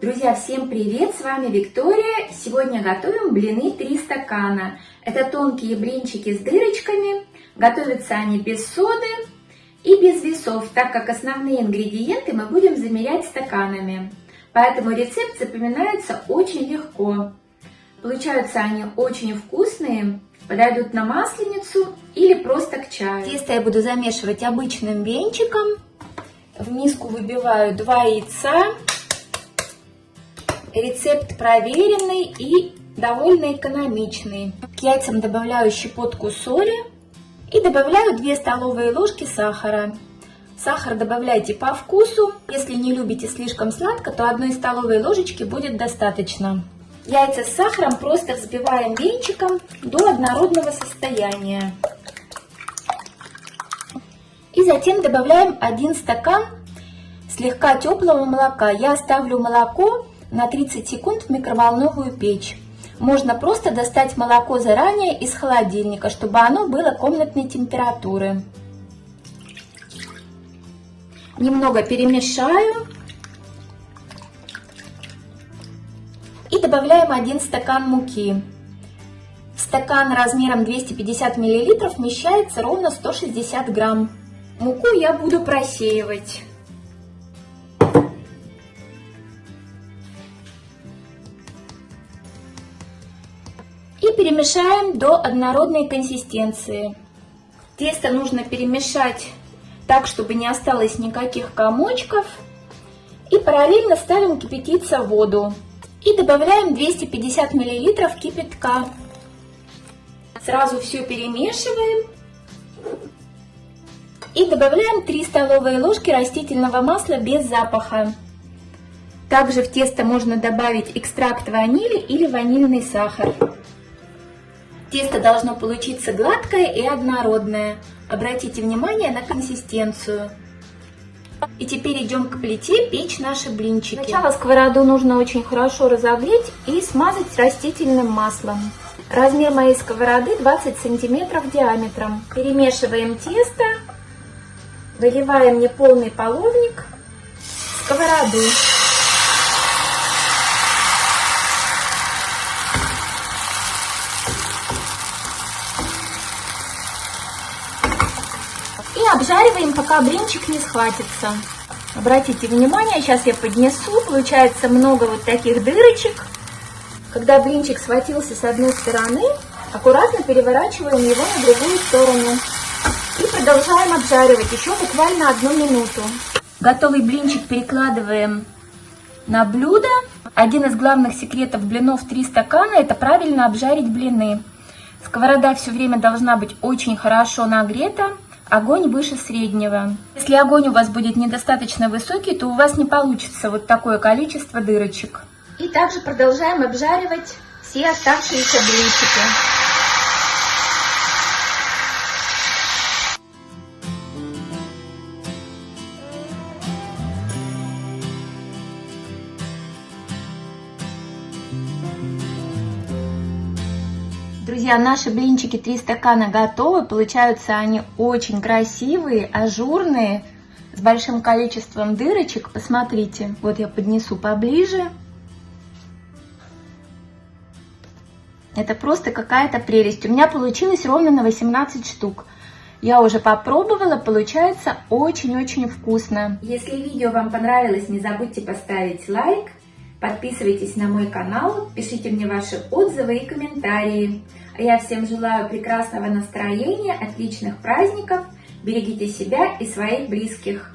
Друзья, всем привет! С вами Виктория. Сегодня готовим блины 3 стакана. Это тонкие блинчики с дырочками. Готовятся они без соды и без весов, так как основные ингредиенты мы будем замерять стаканами. Поэтому рецепт запоминается очень легко. Получаются они очень вкусные, подойдут на масленицу или просто к чаю. Тесто я буду замешивать обычным венчиком. В миску выбиваю 2 яйца. Рецепт проверенный и довольно экономичный. К яйцам добавляю щепотку соли и добавляю 2 столовые ложки сахара. Сахар добавляйте по вкусу. Если не любите слишком сладко, то одной столовой ложечки будет достаточно. Яйца с сахаром просто взбиваем венчиком до однородного состояния. И затем добавляем 1 стакан слегка теплого молока. Я ставлю молоко на 30 секунд в микроволновую печь. Можно просто достать молоко заранее из холодильника, чтобы оно было комнатной температуры. Немного перемешаю. И добавляем 1 стакан муки. Стакан размером 250 мл вмещается ровно 160 грамм. Муку я буду просеивать. Перемешаем до однородной консистенции. Тесто нужно перемешать так, чтобы не осталось никаких комочков. И параллельно ставим кипятиться воду. И добавляем 250 мл кипятка. Сразу все перемешиваем. И добавляем 3 столовые ложки растительного масла без запаха. Также в тесто можно добавить экстракт ванили или ванильный сахар. Тесто должно получиться гладкое и однородное. Обратите внимание на консистенцию. И теперь идем к плите печь наши блинчики. Сначала сковороду нужно очень хорошо разогреть и смазать растительным маслом. Размер моей сковороды 20 сантиметров диаметром. Перемешиваем тесто, выливаем неполный половник в сковороду. Обжариваем, пока блинчик не схватится. Обратите внимание, сейчас я поднесу, получается много вот таких дырочек. Когда блинчик схватился с одной стороны, аккуратно переворачиваем его на другую сторону. И продолжаем обжаривать еще буквально одну минуту. Готовый блинчик перекладываем на блюдо. Один из главных секретов блинов 3 стакана – это правильно обжарить блины. Сковорода все время должна быть очень хорошо нагрета. Огонь выше среднего. Если огонь у вас будет недостаточно высокий, то у вас не получится вот такое количество дырочек. И также продолжаем обжаривать все оставшиеся блинчики. Друзья, наши блинчики 3 стакана готовы. Получаются они очень красивые, ажурные, с большим количеством дырочек. Посмотрите, вот я поднесу поближе. Это просто какая-то прелесть. У меня получилось ровно на 18 штук. Я уже попробовала, получается очень-очень вкусно. Если видео вам понравилось, не забудьте поставить лайк. Подписывайтесь на мой канал, пишите мне ваши отзывы и комментарии. А я всем желаю прекрасного настроения, отличных праздников. Берегите себя и своих близких.